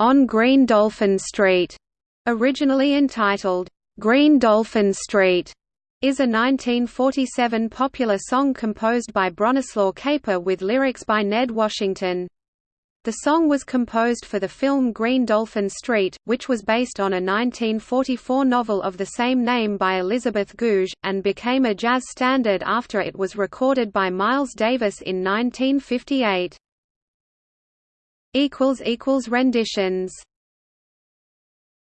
On Green Dolphin Street, originally entitled, Green Dolphin Street, is a 1947 popular song composed by Bronislaw Kaper with lyrics by Ned Washington. The song was composed for the film Green Dolphin Street, which was based on a 1944 novel of the same name by Elizabeth Goudge, and became a jazz standard after it was recorded by Miles Davis in 1958. Renditions